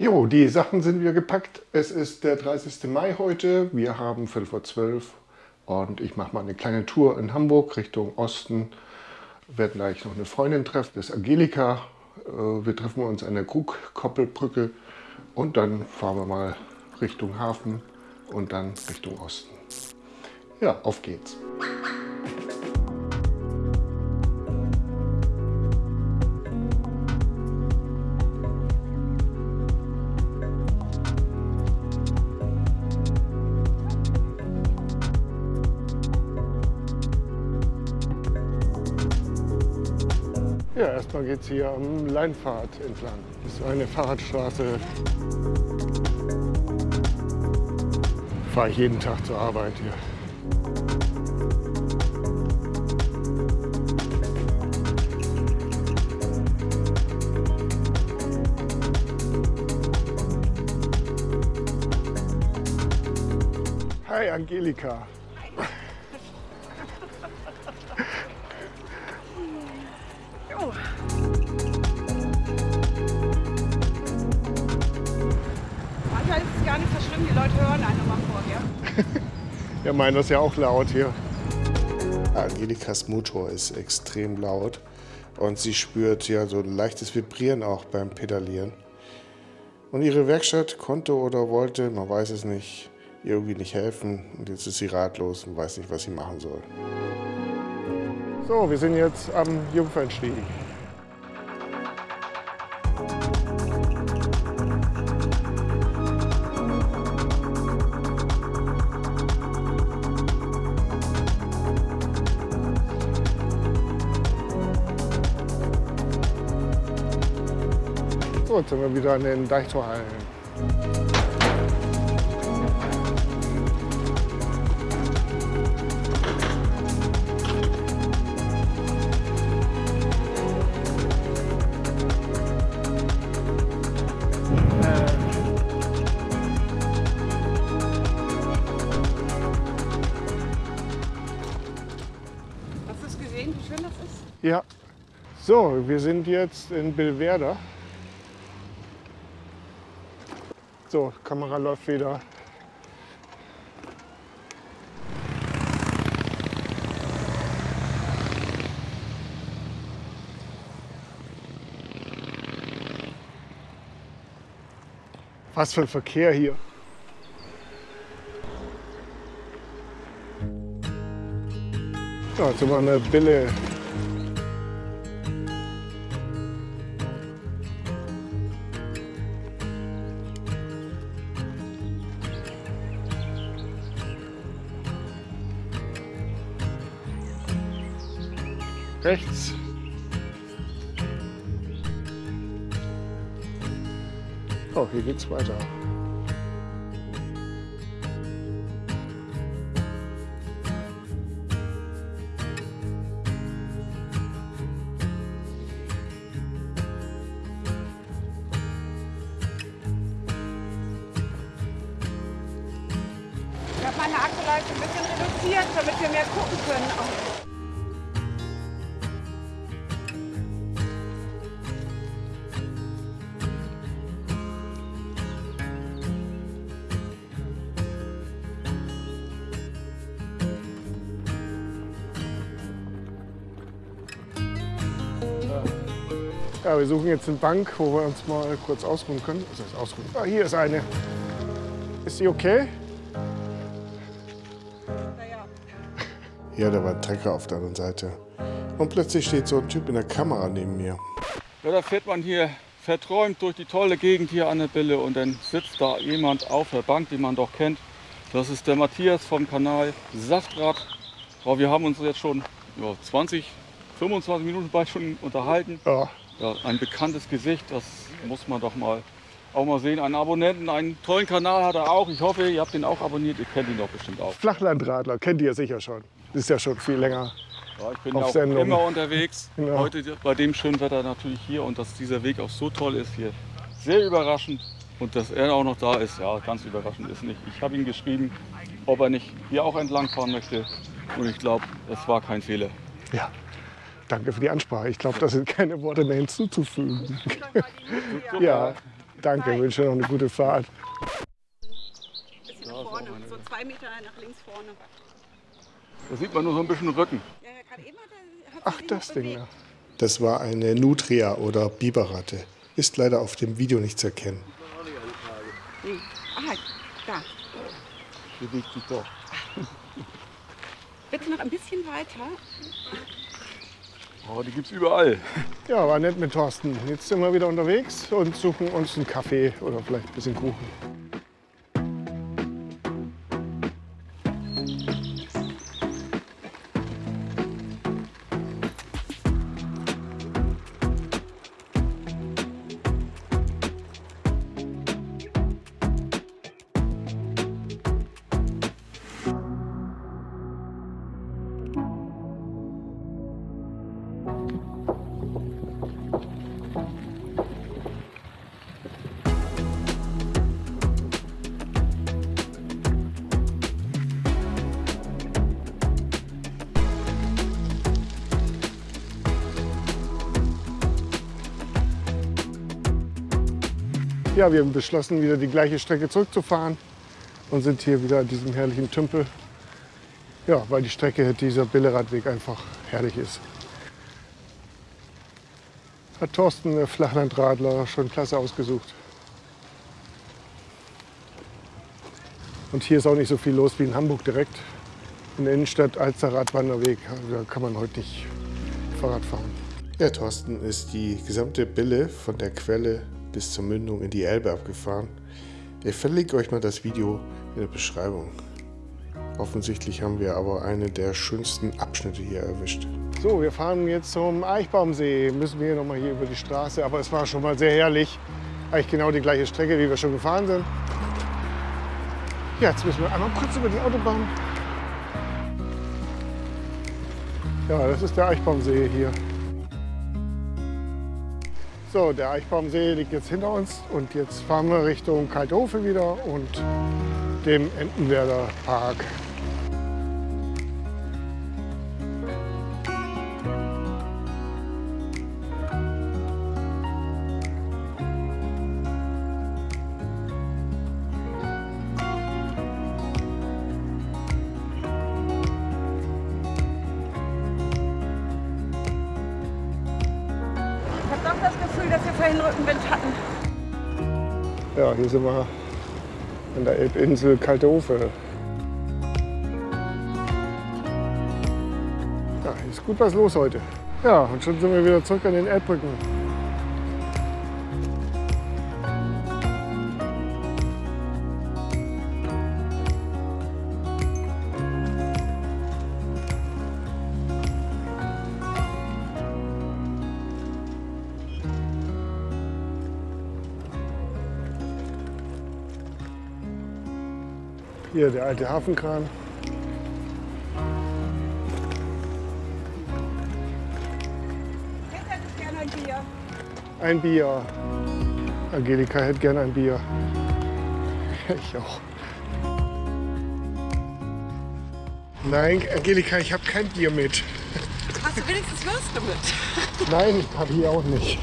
Jo, die Sachen sind wieder gepackt. Es ist der 30. Mai heute. Wir haben Viertel vor zwölf und ich mache mal eine kleine Tour in Hamburg Richtung Osten. Werde gleich noch eine Freundin treffen, das ist Angelika. Äh, wir treffen uns an der Krugkoppelbrücke und dann fahren wir mal Richtung Hafen und dann Richtung Osten. Ja, auf geht's. Erstmal geht es hier am Leinpfad entlang. Das ist eine Fahrradstraße. Fahre ich jeden Tag zur Arbeit hier. Hi Angelika. Leute hören einen nochmal vor, gell? Ja, meiner ist ja auch laut hier. Angelikas Motor ist extrem laut und sie spürt ja so ein leichtes Vibrieren auch beim Pedalieren. Und ihre Werkstatt konnte oder wollte, man weiß es nicht, ihr irgendwie nicht helfen. Und jetzt ist sie ratlos und weiß nicht, was sie machen soll. So, wir sind jetzt am Jungfernstieg. Jetzt sind wir wieder an den Deichtorhallen. Hast du es gesehen, wie schön das ist? Ja. So, wir sind jetzt in Billwerder. So, Kamera läuft wieder. Was für ein Verkehr hier. So, jetzt sind wir an der Bille. Oh, hier geht's weiter. Ich habe meine Akkuleistung ein bisschen reduziert, damit wir mehr gucken können. Ja, wir suchen jetzt eine Bank, wo wir uns mal kurz ausruhen können. Was heißt ausruhen? Ah, hier ist eine. Ist die okay? Naja, Ja, da war ein Trecker auf der anderen Seite. Und plötzlich steht so ein Typ in der Kamera neben mir. Ja, da fährt man hier verträumt durch die tolle Gegend hier an der Bille und dann sitzt da jemand auf der Bank, den man doch kennt. Das ist der Matthias vom Kanal Saftrad. Aber wir haben uns jetzt schon ja, 20, 25 Minuten bald schon unterhalten. Ja. Ja, ein bekanntes Gesicht, das muss man doch mal auch mal sehen. Einen Abonnenten, einen tollen Kanal hat er auch. Ich hoffe, ihr habt ihn auch abonniert. Ihr kennt ihn doch bestimmt auch. Flachlandradler, kennt ihr sicher schon. Ist ja schon viel länger. Ja, ich bin Auf ja auch Sendung. immer unterwegs. Genau. Heute bei dem schönen Wetter natürlich hier und dass dieser Weg auch so toll ist hier. Sehr überraschend. Und dass er auch noch da ist, ja, ganz überraschend ist nicht. Ich habe ihn geschrieben, ob er nicht hier auch entlang fahren möchte. Und ich glaube, das war kein Fehler. Ja. Danke für die Ansprache. Ich glaube, da sind keine Worte mehr hinzuzufügen. Ja, Danke, wünsche noch eine gute Fahrt. Bisschen nach vorne, so zwei Meter nach links vorne. Da sieht man nur so ein bisschen Rücken. Ach, das Ding da. Das war eine Nutria oder Biberratte. Ist leider auf dem Video nicht zu erkennen. Nee. Aha, da. Bewegt sich doch. Bitte noch ein bisschen weiter. Oh, die gibt's überall. Ja, war nett mit Thorsten. Jetzt sind wir wieder unterwegs und suchen uns einen Kaffee oder vielleicht ein bisschen Kuchen. Ja, wir haben beschlossen, wieder die gleiche Strecke zurückzufahren und sind hier wieder an diesem herrlichen Tümpel. Ja, weil die Strecke, dieser Billeradweg einfach herrlich ist. Hat Thorsten, der Flachlandradler, schon klasse ausgesucht. Und hier ist auch nicht so viel los wie in Hamburg direkt. In der Innenstadt Alster Radwanderweg, da kann man heute nicht Fahrrad fahren. Ja, Thorsten ist die gesamte Bille von der Quelle bis zur Mündung in die Elbe abgefahren. Ich verlinke euch mal das Video in der Beschreibung. Offensichtlich haben wir aber einen der schönsten Abschnitte hier erwischt. So, wir fahren jetzt zum Eichbaumsee. Müssen wir hier nochmal hier über die Straße. Aber es war schon mal sehr herrlich. Eigentlich genau die gleiche Strecke, wie wir schon gefahren sind. Ja, jetzt müssen wir einmal kurz über die Autobahn. Ja, das ist der Eichbaumsee hier. So, der Eichbaumsee liegt jetzt hinter uns und jetzt fahren wir Richtung Kalthofe wieder und dem Entenwerder Park. Vorhin Rückenwind hatten. Ja, hier sind wir an der Elbinsel Kaltehofe. Ja, hier ist gut was los heute. Ja, und schon sind wir wieder zurück an den Elbbrücken. Hier der alte Hafenkran. Bier. Ein Bier. Angelika hätte gerne ein Bier. Ich auch. Nein, Angelika, ich habe kein Bier mit. Hast du wenigstens Würste mit? Nein, habe ich auch nicht.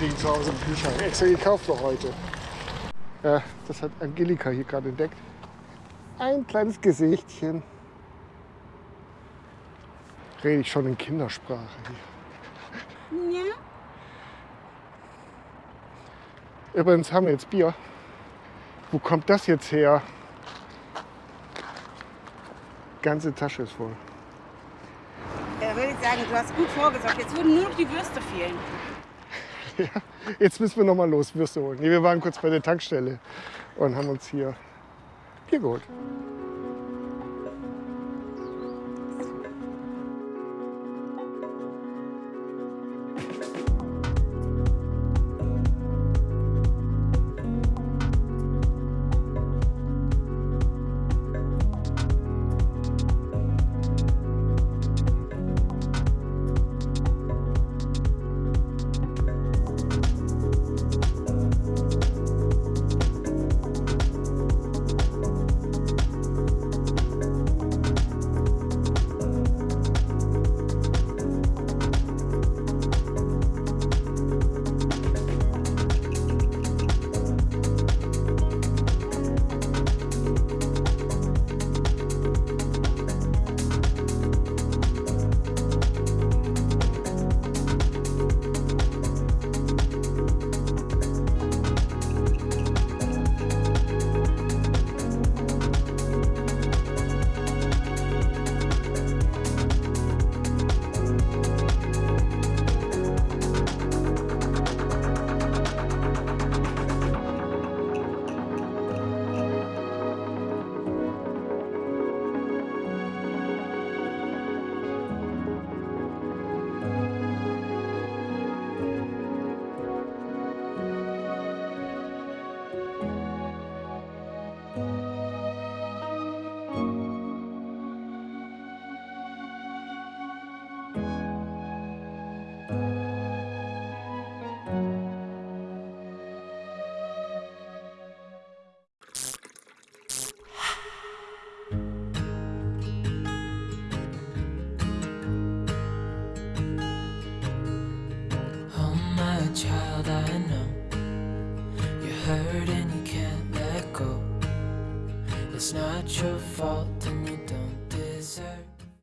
Liegen zu Hause im Kühlschrank. Extra gekauft für heute. Ja, das hat Angelika hier gerade entdeckt. Ein kleines Gesichtchen. Rede ich schon in Kindersprache hier. Ja. Übrigens haben wir jetzt Bier. Wo kommt das jetzt her? Ganze Tasche ist voll. Da würde ich sagen, du hast gut vorgesorgt. Jetzt würden nur noch die Würste fehlen. Jetzt müssen wir noch mal los Würste holen. Nee, wir waren kurz bei der Tankstelle und haben uns hier Bier geholt.